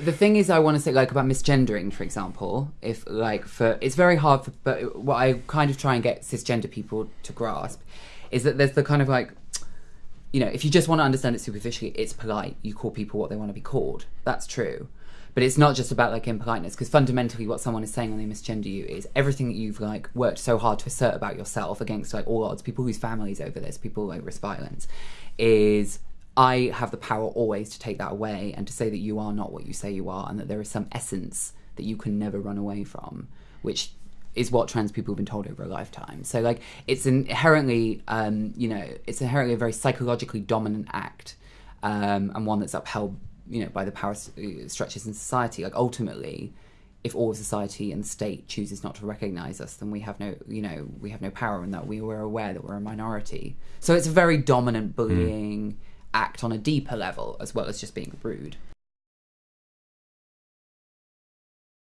the thing is, I want to say like about misgendering, for example. If like for it's very hard for, but what I kind of try and get cisgender people to grasp is that there's the kind of like, you know, if you just want to understand it superficially, it's polite. You call people what they want to be called. That's true. But it's not just about like impoliteness, because fundamentally, what someone is saying when they misgender you is everything that you've like worked so hard to assert about yourself against like all odds, people whose families over this, people like risk violence, is I have the power always to take that away and to say that you are not what you say you are, and that there is some essence that you can never run away from, which is what trans people have been told over a lifetime. So like it's inherently, um, you know, it's inherently a very psychologically dominant act, um, and one that's upheld, you know, by the power s- structures in society. Like ultimately, if all of society and the state chooses not to recognize us, then we have no, you know, we have no power in that. We were aware that we're a minority. So it's a very dominant bullying act on a deeper level, as well as just being rude.